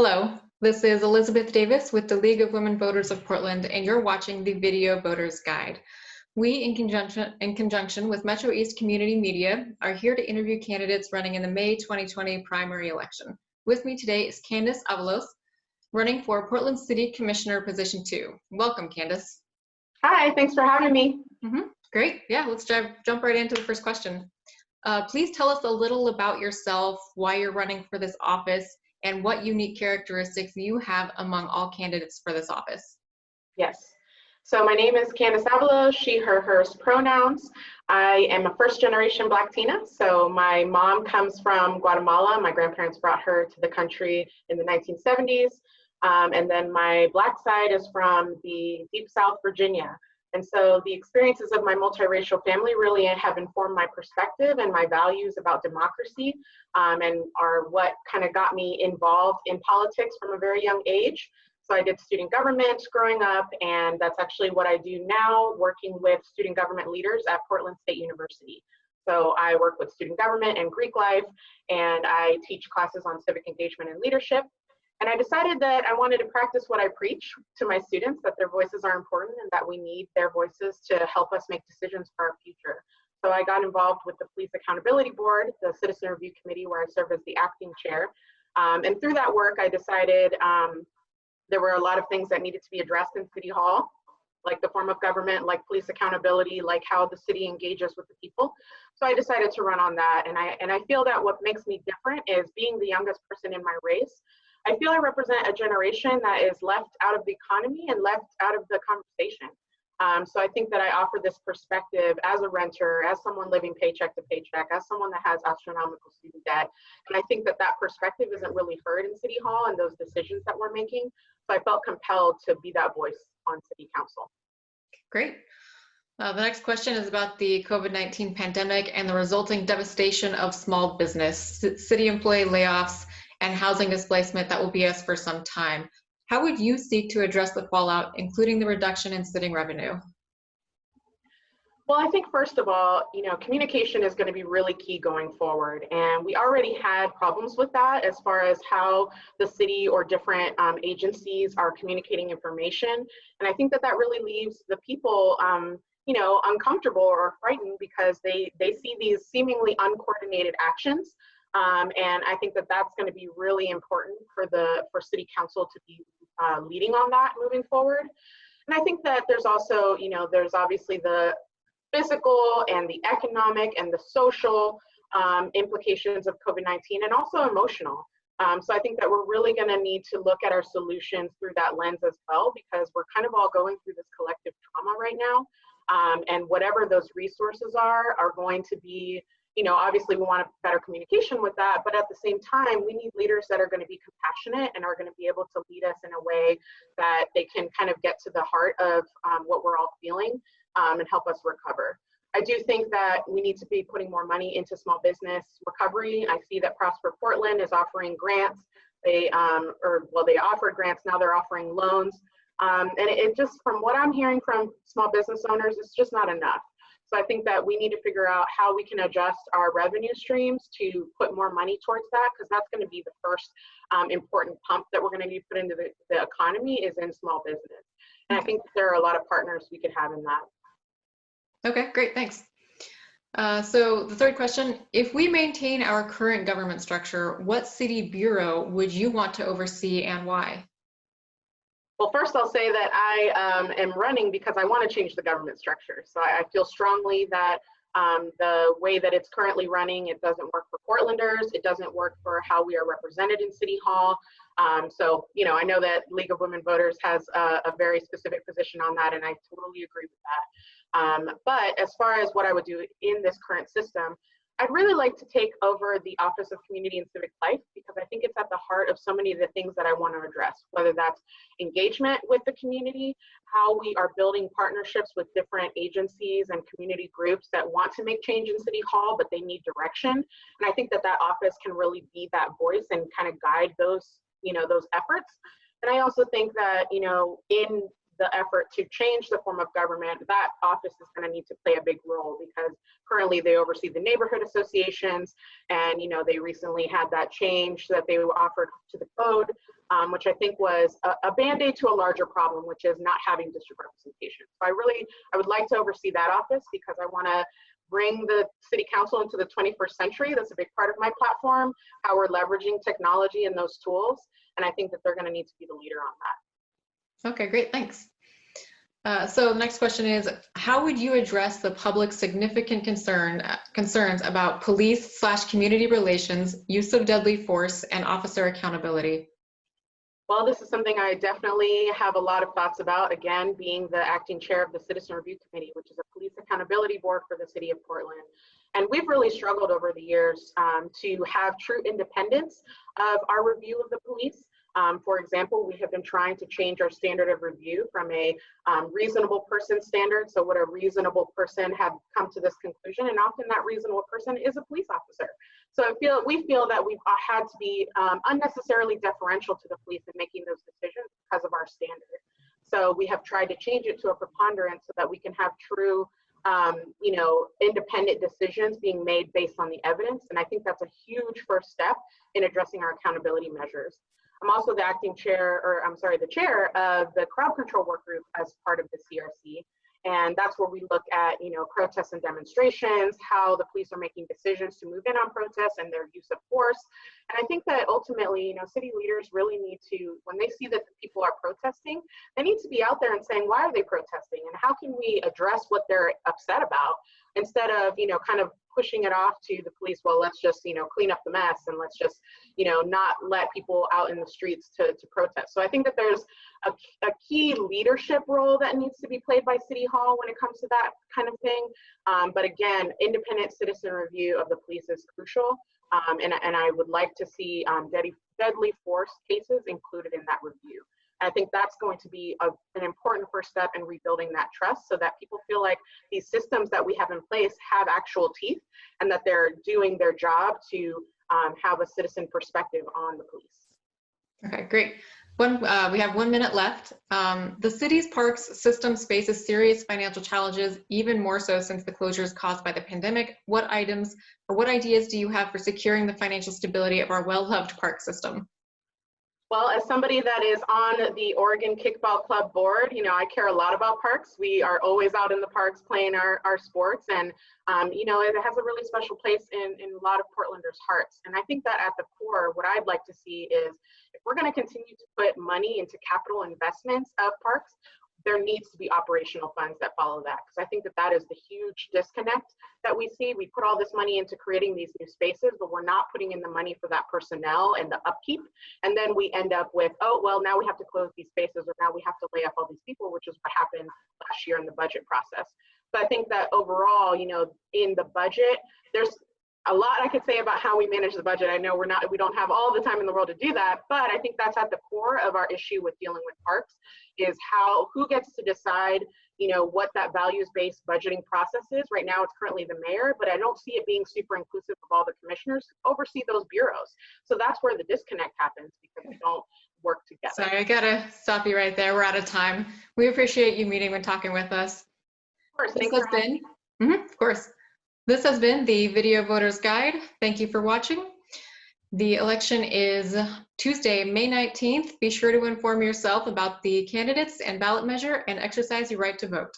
Hello, this is Elizabeth Davis with the League of Women Voters of Portland, and you're watching the Video Voters Guide. We, in conjunction, in conjunction with Metro East Community Media, are here to interview candidates running in the May 2020 primary election. With me today is Candace Avalos, running for Portland City Commissioner Position 2. Welcome, Candace. Hi, thanks for having me. Mm -hmm. Great, yeah, let's dive, jump right into the first question. Uh, please tell us a little about yourself, why you're running for this office, and what unique characteristics you have among all candidates for this office. Yes. So my name is Candace Avalo, she, her, hers pronouns. I am a first generation Blatina. So my mom comes from Guatemala. My grandparents brought her to the country in the 1970s. Um, and then my Black side is from the deep South Virginia. And so the experiences of my multiracial family really have informed my perspective and my values about democracy um, and are what kind of got me involved in politics from a very young age. So I did student government growing up, and that's actually what I do now, working with student government leaders at Portland State University. So I work with student government and Greek life, and I teach classes on civic engagement and leadership. And I decided that I wanted to practice what I preach to my students, that their voices are important and that we need their voices to help us make decisions for our future. So I got involved with the Police Accountability Board, the Citizen Review Committee, where I serve as the acting chair. Um, and through that work, I decided um, there were a lot of things that needed to be addressed in City Hall, like the form of government, like police accountability, like how the city engages with the people. So I decided to run on that. And I, and I feel that what makes me different is being the youngest person in my race, I feel I represent a generation that is left out of the economy and left out of the conversation. Um, so I think that I offer this perspective as a renter, as someone living paycheck to paycheck, as someone that has astronomical student debt. And I think that that perspective isn't really heard in City Hall and those decisions that we're making. So I felt compelled to be that voice on City Council. Great. Uh, the next question is about the COVID-19 pandemic and the resulting devastation of small business, city employee layoffs, and housing displacement that will be us for some time. How would you seek to address the fallout, including the reduction in sitting revenue? Well, I think first of all, you know, communication is going to be really key going forward. And we already had problems with that as far as how the city or different um, agencies are communicating information. And I think that that really leaves the people, um, you know, uncomfortable or frightened because they, they see these seemingly uncoordinated actions um, and I think that that's going to be really important for the for City Council to be uh, leading on that moving forward. And I think that there's also, you know, there's obviously the physical and the economic and the social um, implications of COVID-19 and also emotional. Um, so I think that we're really going to need to look at our solutions through that lens as well, because we're kind of all going through this collective trauma right now. Um, and whatever those resources are, are going to be you know, obviously we want a better communication with that, but at the same time, we need leaders that are going to be compassionate and are going to be able to lead us in a way that they can kind of get to the heart of um, what we're all feeling um, and help us recover. I do think that we need to be putting more money into small business recovery. I see that Prosper Portland is offering grants. They, um, or well, they offered grants, now they're offering loans. Um, and it, it just, from what I'm hearing from small business owners, it's just not enough. So I think that we need to figure out how we can adjust our revenue streams to put more money towards that because that's going to be the first um, important pump that we're going to need put into the, the economy is in small business. And I think there are a lot of partners we could have in that. Okay, great, thanks. Uh, so the third question, if we maintain our current government structure, what city bureau would you want to oversee and why? Well, first I'll say that I um, am running because I want to change the government structure. So I, I feel strongly that um, the way that it's currently running, it doesn't work for Portlanders. It doesn't work for how we are represented in City Hall. Um, so, you know, I know that League of Women Voters has a, a, very specific position on that, and I totally agree with that. Um, but as far as what I would do in this current system, I'd really like to take over the Office of Community and Civic Life because I think it's at the heart of so many of the things that I want to address, whether that's engagement with the community, how we are building partnerships with different agencies and community groups that want to make change in City Hall, but they need direction. And I think that that office can really be that voice and kind of guide those, you know, those efforts. And I also think that, you know, in the effort to change the form of government, that office is going to need to play a big role because currently they oversee the neighborhood associations and you know they recently had that change that they offered to the code um, which I think was a, a band-aid to a larger problem, which is not having district representation. So I really, I would like to oversee that office because I want to bring the city council into the 21st century. That's a big part of my platform, how we're leveraging technology and those tools. And I think that they're going to need to be the leader on that. Okay, great, thanks. Uh, so next question is, how would you address the public's significant concern uh, concerns about police slash community relations, use of deadly force, and officer accountability? Well, this is something I definitely have a lot of thoughts about, again, being the acting chair of the Citizen Review Committee, which is a police accountability board for the city of Portland. And we've really struggled over the years um, to have true independence of our review of the police. Um, for example, we have been trying to change our standard of review from a um, reasonable person standard. So would a reasonable person have come to this conclusion? And often that reasonable person is a police officer. So I feel we feel that we've uh, had to be um, unnecessarily deferential to the police in making those decisions because of our standard. So we have tried to change it to a preponderance so that we can have true um, you know, independent decisions being made based on the evidence. And I think that's a huge first step in addressing our accountability measures. I'm also the acting chair, or I'm sorry, the chair of the crowd control work group as part of the CRC. And that's where we look at, you know, protests and demonstrations, how the police are making decisions to move in on protests and their use of force. And I think that ultimately, you know, city leaders really need to, when they see that people are protesting, they need to be out there and saying, why are they protesting? And how can we address what they're upset about instead of, you know, kind of pushing it off to the police well let's just you know clean up the mess and let's just you know not let people out in the streets to, to protest. So i think that there's a, a key leadership role that needs to be played by city hall when it comes to that kind of thing. Um, but again independent citizen review of the police is crucial. Um, and, and i would like to see um, deadly, deadly force cases included in that review I think that's going to be a, an important first step in rebuilding that trust so that people feel like these systems that we have in place have actual teeth and that they're doing their job to um, have a citizen perspective on the police. Okay, great. One, uh, we have one minute left. Um, the city's parks system faces serious financial challenges, even more so since the closures caused by the pandemic. What items or what ideas do you have for securing the financial stability of our well-loved park system? Well, as somebody that is on the Oregon Kickball Club board, you know, I care a lot about parks. We are always out in the parks playing our, our sports and, um, you know, it has a really special place in, in a lot of Portlanders' hearts. And I think that at the core, what I'd like to see is if we're going to continue to put money into capital investments of parks, there needs to be operational funds that follow that because I think that that is the huge disconnect that we see. We put all this money into creating these new spaces, but we're not putting in the money for that personnel and the upkeep. And then we end up with, oh, well, now we have to close these spaces or now we have to lay off all these people, which is what happened last year in the budget process. So I think that overall, you know, in the budget, there's a lot I could say about how we manage the budget. I know we're not, we don't have all the time in the world to do that, but I think that's at the core of our issue with dealing with parks is how, who gets to decide, you know, what that values-based budgeting process is. Right now it's currently the mayor, but I don't see it being super inclusive of all the commissioners who oversee those bureaus. So that's where the disconnect happens because we don't work together. Sorry, I gotta stop you right there. We're out of time. We appreciate you meeting and talking with us. Of course, This thanks has been, Mhm, of course. This has been the Video Voters Guide. Thank you for watching. The election is Tuesday, May 19th. Be sure to inform yourself about the candidates and ballot measure and exercise your right to vote.